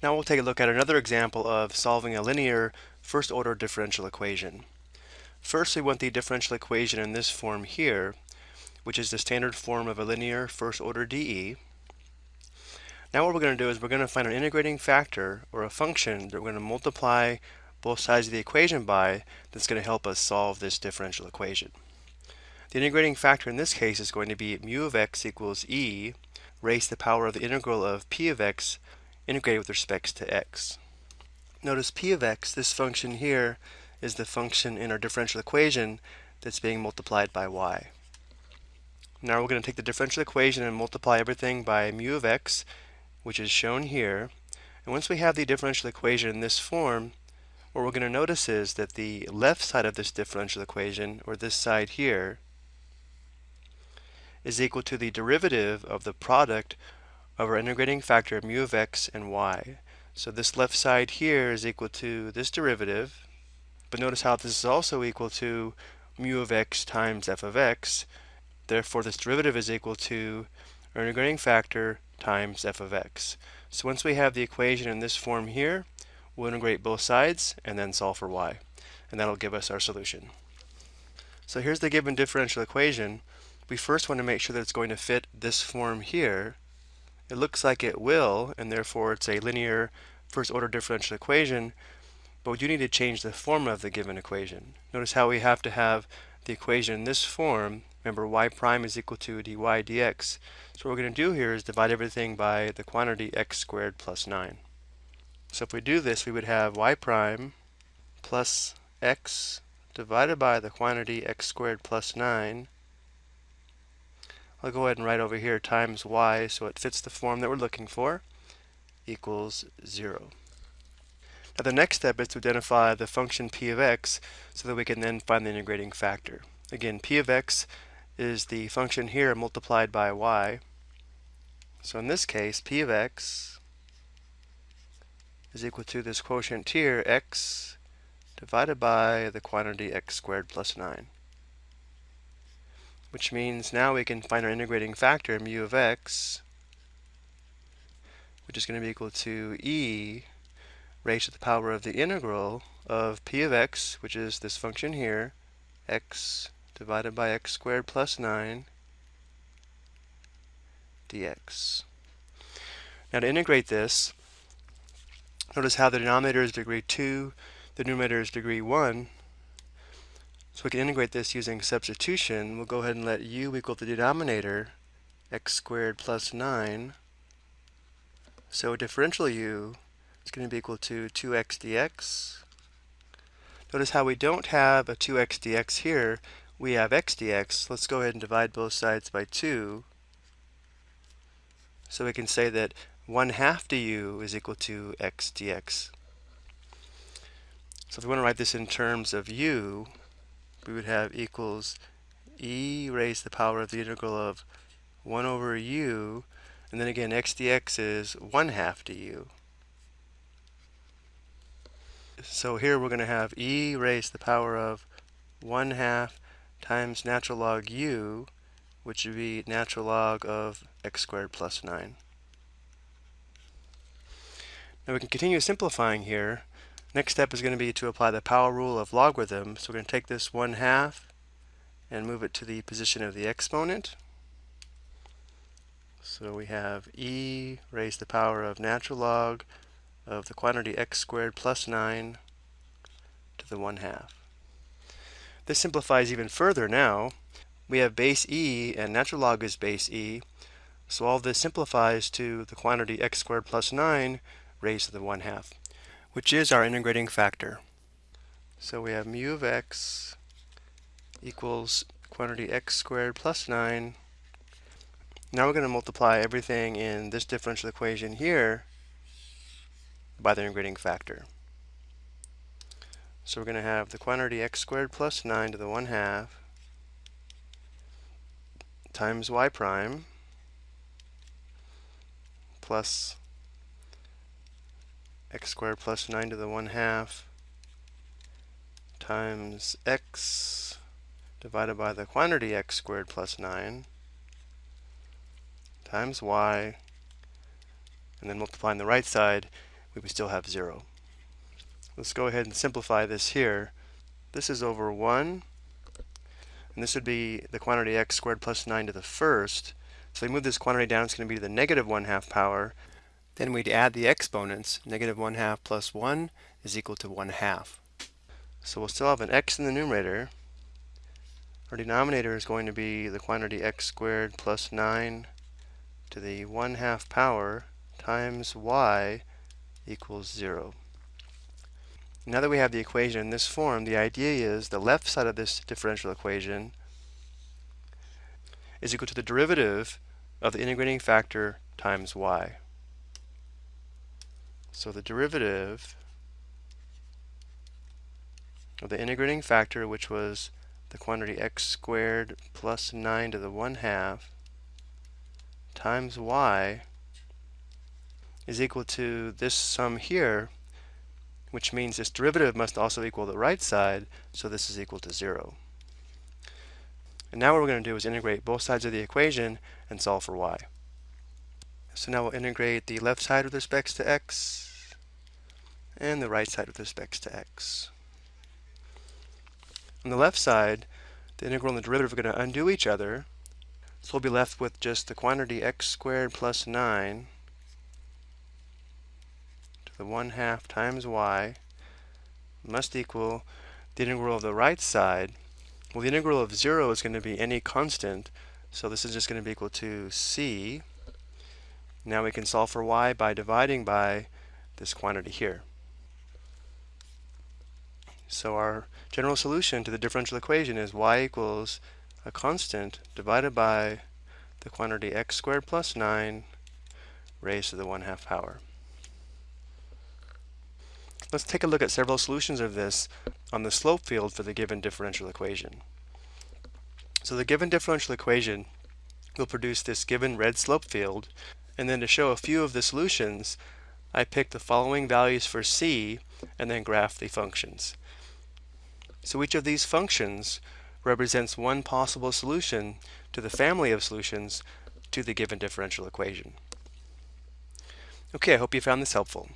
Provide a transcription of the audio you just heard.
Now we'll take a look at another example of solving a linear first order differential equation. First we want the differential equation in this form here, which is the standard form of a linear first order DE. Now what we're going to do is we're going to find an integrating factor or a function that we're going to multiply both sides of the equation by that's going to help us solve this differential equation. The integrating factor in this case is going to be mu of x equals e raised to the power of the integral of p of x integrated with respect to x. Notice p of x, this function here, is the function in our differential equation that's being multiplied by y. Now we're going to take the differential equation and multiply everything by mu of x, which is shown here. And once we have the differential equation in this form, what we're going to notice is that the left side of this differential equation, or this side here, is equal to the derivative of the product of our integrating factor mu of x and y. So this left side here is equal to this derivative, but notice how this is also equal to mu of x times f of x. Therefore, this derivative is equal to our integrating factor times f of x. So once we have the equation in this form here, we'll integrate both sides and then solve for y. And that'll give us our solution. So here's the given differential equation. We first want to make sure that it's going to fit this form here. It looks like it will, and therefore it's a linear first order differential equation, but we do need to change the form of the given equation. Notice how we have to have the equation in this form. Remember, y prime is equal to dy dx. So what we're going to do here is divide everything by the quantity x squared plus 9. So if we do this, we would have y prime plus x divided by the quantity x squared plus 9 I'll go ahead and write over here times y so it fits the form that we're looking for equals 0. Now the next step is to identify the function p of x so that we can then find the integrating factor. Again, p of x is the function here multiplied by y. So in this case, p of x is equal to this quotient here, x divided by the quantity x squared plus 9 which means now we can find our integrating factor mu of x, which is going to be equal to e raised to the power of the integral of p of x, which is this function here, x divided by x squared plus 9 dx. Now to integrate this, notice how the denominator is degree 2, the numerator is degree 1, so we can integrate this using substitution. We'll go ahead and let u equal the denominator, x squared plus 9. So differential u is going to be equal to 2x dx. Notice how we don't have a 2x dx here. We have x dx. Let's go ahead and divide both sides by 2. So we can say that 1 half du is equal to x dx. So if we want to write this in terms of u, we would have equals e raised to the power of the integral of 1 over u, and then again x dx is 1 half du. So here we're going to have e raised to the power of 1 half times natural log u, which would be natural log of x squared plus 9. Now we can continue simplifying here. Next step is going to be to apply the power rule of logarithm. So we're going to take this 1 half and move it to the position of the exponent. So we have e raised to the power of natural log of the quantity x squared plus 9 to the 1 half. This simplifies even further now. We have base e and natural log is base e. So all this simplifies to the quantity x squared plus 9 raised to the 1 half which is our integrating factor. So we have mu of x equals quantity x squared plus 9. Now we're going to multiply everything in this differential equation here by the integrating factor. So we're going to have the quantity x squared plus 9 to the 1 half times y prime plus x squared plus 9 to the 1 half times x divided by the quantity x squared plus 9 times y and then multiplying the right side we would still have 0. Let's go ahead and simplify this here. This is over 1, and this would be the quantity x squared plus 9 to the first. So we move this quantity down, it's going to be to the negative 1 half power. Then we'd add the exponents. Negative 1 half plus 1 is equal to 1 half. So we'll still have an x in the numerator. Our denominator is going to be the quantity x squared plus 9 to the 1 half power times y equals 0. Now that we have the equation in this form, the idea is the left side of this differential equation is equal to the derivative of the integrating factor times y. So the derivative of the integrating factor, which was the quantity x squared plus 9 to the 1 half times y is equal to this sum here, which means this derivative must also equal the right side, so this is equal to 0. And now what we're going to do is integrate both sides of the equation and solve for y. So now we'll integrate the left side with respect to x and the right side with respect to x. On the left side, the integral and the derivative are going to undo each other, so we'll be left with just the quantity x squared plus 9 to the 1 half times y must equal the integral of the right side. Well, the integral of 0 is going to be any constant, so this is just going to be equal to c. Now we can solve for y by dividing by this quantity here. So our general solution to the differential equation is y equals a constant divided by the quantity x squared plus 9 raised to the 1 half power. Let's take a look at several solutions of this on the slope field for the given differential equation. So the given differential equation will produce this given red slope field and then to show a few of the solutions I pick the following values for c and then graph the functions. So each of these functions represents one possible solution to the family of solutions to the given differential equation. Okay, I hope you found this helpful.